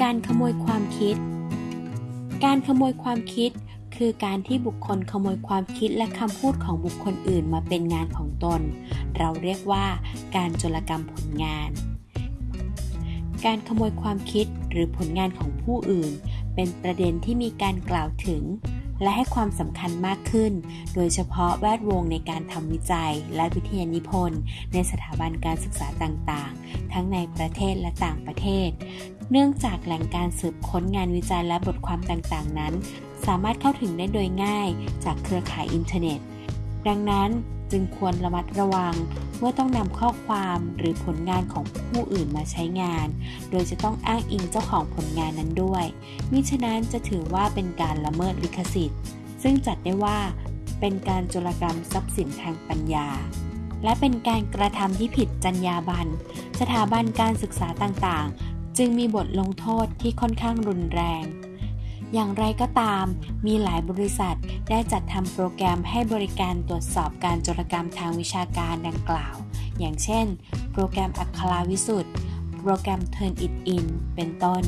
การขโมยความคิด การขโมยความคิด คือการที่บุคคลขโมยความคิดและคำพูดของบุคคลอื่นมาเป็นงานของตน เราเรียกว่า การโจรกรรมผลงาน การขโมยความคิดหรือผลงานของผู้อื่น เป็นประเด็นที่มีการกล่าวถึง และให้ความสำคัญมากขึ้น โดยเฉพาะแวดวงในการทำวิจัย และวิทยานิพนธ์ในสถาบันการศึกษาต่างๆ ทั้งในประเทศและต่างประเทศ เนื่องจากแหล่งการสืบค้นงานวิจัยและบทความต่างๆ นั้น สามารถเข้าถึงได้โดยง่ายจากเครือข่ายอินเทอร์เน็ต ดังนั้นจึงควรระมัดระวังเมื่อต้องนำข้อความหรือผลงานของผู้อื่นมาใช้งาน โดยจะต้องอ้างอิงเจ้าของผลงานนั้นด้วย มิฉะนั้นจะถือว่าเป็นการละเมิดลิขสิทธิ์ ซึ่งจัดได้ว่าเป็นการโจรกรรมทรัพย์สินทางปัญญา และเป็นการกระทำที่ผิดจรรยาบรรณสถาบันการศึกษาต่างๆ จึงมีบทลงโทษที่ค่อนข้างรุนแรง อย่างไรก็ตาม มีหลายบริษัทได้จัดทำโปรแกรมให้บริการตรวจสอบการโจรกรรมทางวิชาการดังกล่าว อย่างเช่น โปรแกรมอัคราวิสุทธ์โปรแกรม Turn It In เป็นต้น